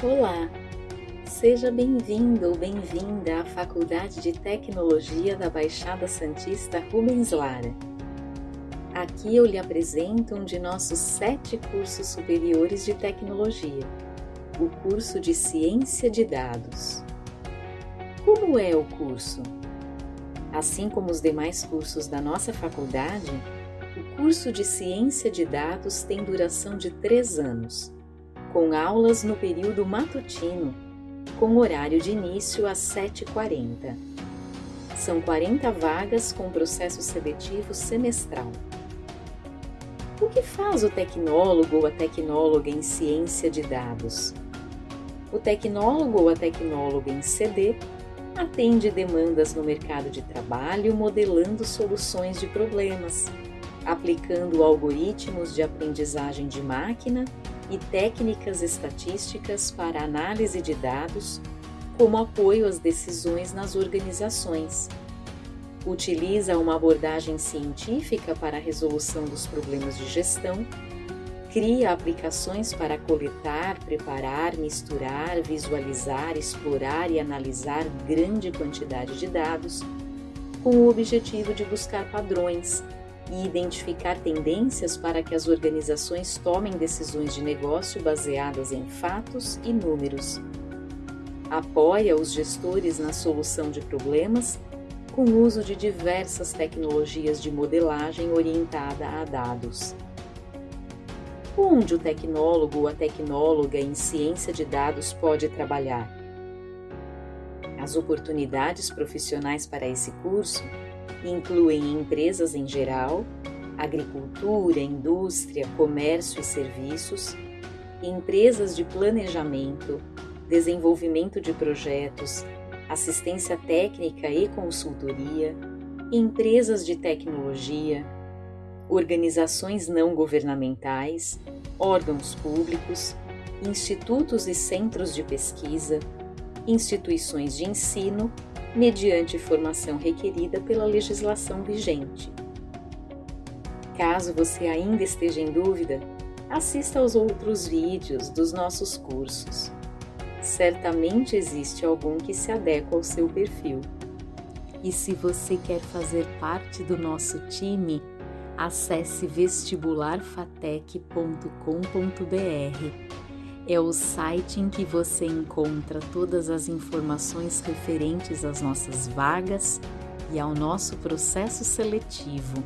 Olá, seja bem-vindo ou bem-vinda à Faculdade de Tecnologia da Baixada Santista Rubens Lara. Aqui eu lhe apresento um de nossos sete cursos superiores de tecnologia, o curso de Ciência de Dados. Como é o curso? Assim como os demais cursos da nossa faculdade, o curso de Ciência de Dados tem duração de três anos com aulas no período matutino, com horário de início às 7h40. São 40 vagas com processo seletivo semestral. O que faz o tecnólogo ou a tecnóloga em ciência de dados? O tecnólogo ou a tecnóloga em CD atende demandas no mercado de trabalho modelando soluções de problemas, aplicando algoritmos de aprendizagem de máquina e técnicas estatísticas para análise de dados como apoio às decisões nas organizações. Utiliza uma abordagem científica para a resolução dos problemas de gestão, cria aplicações para coletar, preparar, misturar, visualizar, explorar e analisar grande quantidade de dados, com o objetivo de buscar padrões e identificar tendências para que as organizações tomem decisões de negócio baseadas em fatos e números. Apoia os gestores na solução de problemas com o uso de diversas tecnologias de modelagem orientada a dados. Onde o tecnólogo ou a tecnóloga em ciência de dados pode trabalhar? As oportunidades profissionais para esse curso incluem empresas em geral, agricultura, indústria, comércio e serviços, empresas de planejamento, desenvolvimento de projetos, assistência técnica e consultoria, empresas de tecnologia, organizações não governamentais, órgãos públicos, institutos e centros de pesquisa, instituições de ensino mediante formação requerida pela legislação vigente. Caso você ainda esteja em dúvida, assista aos outros vídeos dos nossos cursos. Certamente existe algum que se adequa ao seu perfil. E se você quer fazer parte do nosso time, acesse vestibularfatec.com.br é o site em que você encontra todas as informações referentes às nossas vagas e ao nosso processo seletivo